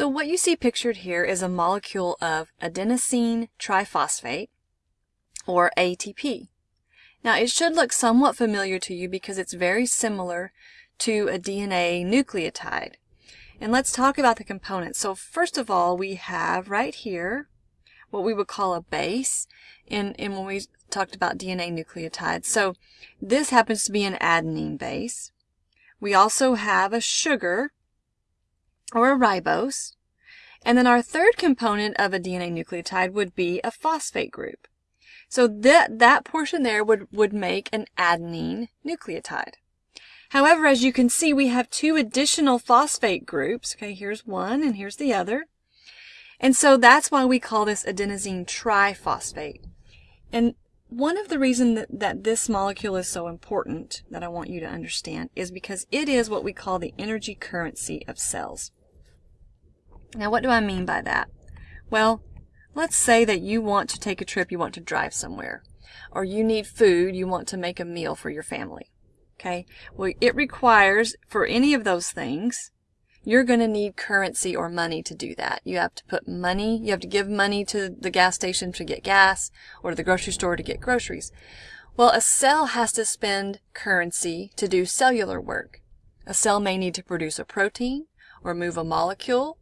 So what you see pictured here is a molecule of adenosine triphosphate, or ATP. Now it should look somewhat familiar to you because it's very similar to a DNA nucleotide. And let's talk about the components. So first of all, we have right here what we would call a base in, in when we talked about DNA nucleotides. So this happens to be an adenine base. We also have a sugar or a ribose. And then our third component of a DNA nucleotide would be a phosphate group. So that, that portion there would, would make an adenine nucleotide. However, as you can see, we have two additional phosphate groups. Okay, here's one and here's the other. And so that's why we call this adenosine triphosphate. And one of the reasons that, that this molecule is so important that I want you to understand is because it is what we call the energy currency of cells. Now, what do I mean by that? Well, let's say that you want to take a trip, you want to drive somewhere, or you need food, you want to make a meal for your family. Okay, well, it requires, for any of those things, you're going to need currency or money to do that. You have to put money, you have to give money to the gas station to get gas or the grocery store to get groceries. Well, a cell has to spend currency to do cellular work. A cell may need to produce a protein or move a molecule.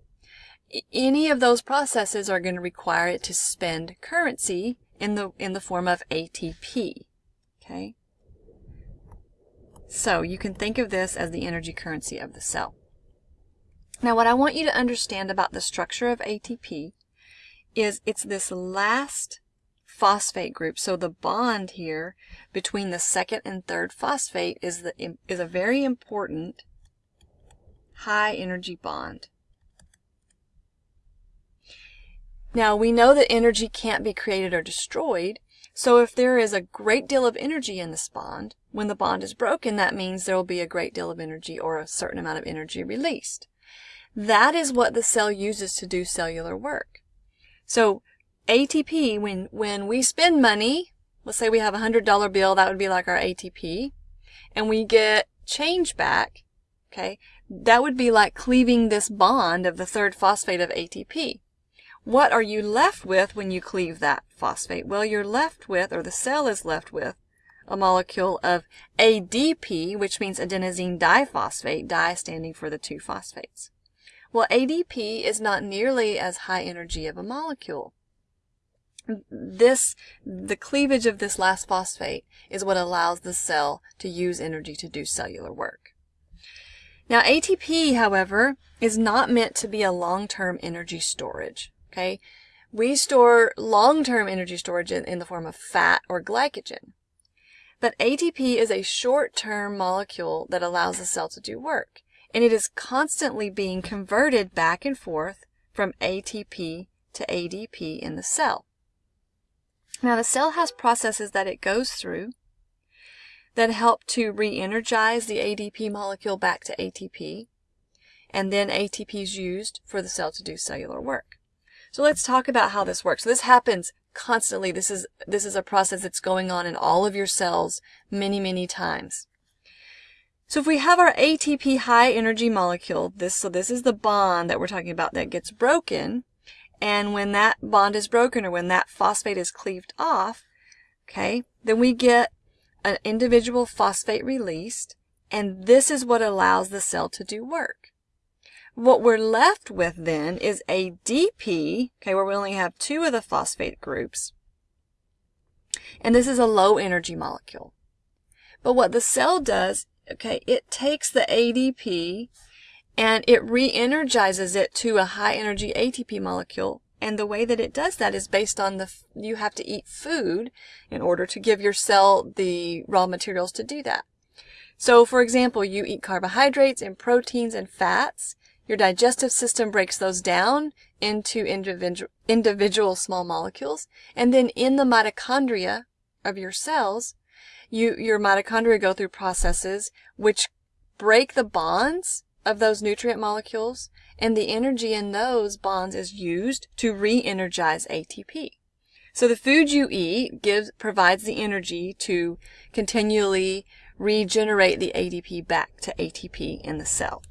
Any of those processes are going to require it to spend currency in the, in the form of ATP. Okay? So you can think of this as the energy currency of the cell. Now what I want you to understand about the structure of ATP is it's this last phosphate group. So the bond here between the second and third phosphate is, the, is a very important high energy bond. Now we know that energy can't be created or destroyed, so if there is a great deal of energy in this bond, when the bond is broken, that means there will be a great deal of energy or a certain amount of energy released. That is what the cell uses to do cellular work. So ATP, when, when we spend money, let's say we have a $100 bill, that would be like our ATP, and we get change back, okay, that would be like cleaving this bond of the third phosphate of ATP. What are you left with when you cleave that phosphate? Well, you're left with, or the cell is left with, a molecule of ADP, which means adenosine diphosphate, di standing for the two phosphates. Well, ADP is not nearly as high energy of a molecule. This, the cleavage of this last phosphate is what allows the cell to use energy to do cellular work. Now, ATP, however, is not meant to be a long-term energy storage. Okay, we store long-term energy storage in, in the form of fat or glycogen. But ATP is a short-term molecule that allows the cell to do work and it is constantly being converted back and forth from ATP to ADP in the cell. Now the cell has processes that it goes through that help to re-energize the ADP molecule back to ATP, and then ATP is used for the cell to do cellular work. So let's talk about how this works. So this happens constantly. This is, this is a process that's going on in all of your cells many, many times. So if we have our ATP high energy molecule, this, so this is the bond that we're talking about that gets broken. And when that bond is broken or when that phosphate is cleaved off, okay, then we get an individual phosphate released. And this is what allows the cell to do work. What we're left with then is ADP, okay, where we only have two of the phosphate groups. And this is a low energy molecule. But what the cell does okay, it takes the ADP and it re-energizes it to a high energy ATP molecule. And the way that it does that is based on the, you have to eat food in order to give your cell the raw materials to do that. So for example, you eat carbohydrates and proteins and fats. Your digestive system breaks those down into individual, individual small molecules. And then in the mitochondria of your cells, you, your mitochondria go through processes which break the bonds of those nutrient molecules, and the energy in those bonds is used to re-energize ATP. So the food you eat gives, provides the energy to continually regenerate the ADP back to ATP in the cell.